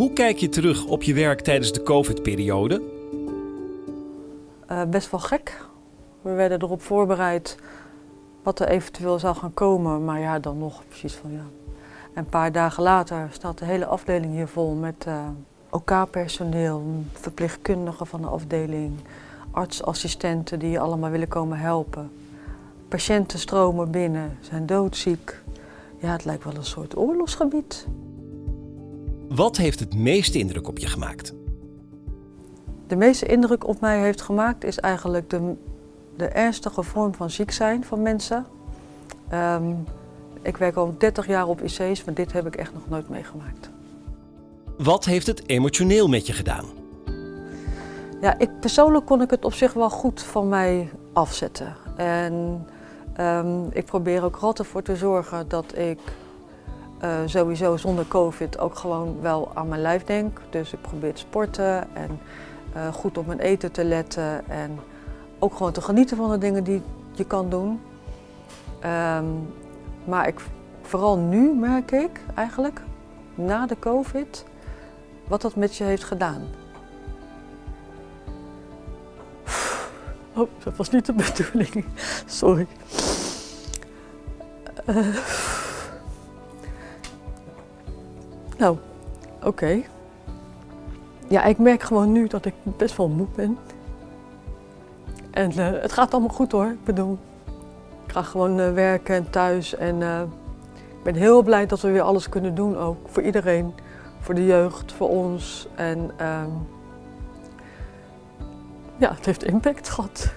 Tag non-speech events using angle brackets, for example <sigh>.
Hoe kijk je terug op je werk tijdens de COVID-periode? Uh, best wel gek. We werden erop voorbereid wat er eventueel zou gaan komen, maar ja, dan nog precies van ja. En een paar dagen later staat de hele afdeling hier vol met uh, OK-personeel, verpleegkundigen van de afdeling, artsassistenten die allemaal willen komen helpen. Patiënten stromen binnen, zijn doodziek. Ja, het lijkt wel een soort oorlogsgebied. Wat heeft het meeste indruk op je gemaakt? De meeste indruk op mij heeft gemaakt is eigenlijk de, de ernstige vorm van ziek zijn van mensen. Um, ik werk al 30 jaar op IC's, maar dit heb ik echt nog nooit meegemaakt. Wat heeft het emotioneel met je gedaan? Ja, ik, persoonlijk kon ik het op zich wel goed van mij afzetten. En um, ik probeer ook altijd voor te zorgen dat ik uh, sowieso zonder COVID ook gewoon wel aan mijn lijf denk. Dus ik probeer te sporten en uh, goed op mijn eten te letten en ook gewoon te genieten van de dingen die je kan doen. Um, maar ik, vooral nu merk ik eigenlijk, na de COVID, wat dat met je heeft gedaan. Oh, dat was niet de bedoeling. <laughs> Sorry. Uh, nou, oké. Ja, ik merk gewoon nu dat ik best wel moe ben. En uh, het gaat allemaal goed hoor. Ik bedoel, ik ga gewoon uh, werken en thuis. En uh, ik ben heel blij dat we weer alles kunnen doen ook. Voor iedereen. Voor de jeugd, voor ons. En um, ja, het heeft impact gehad.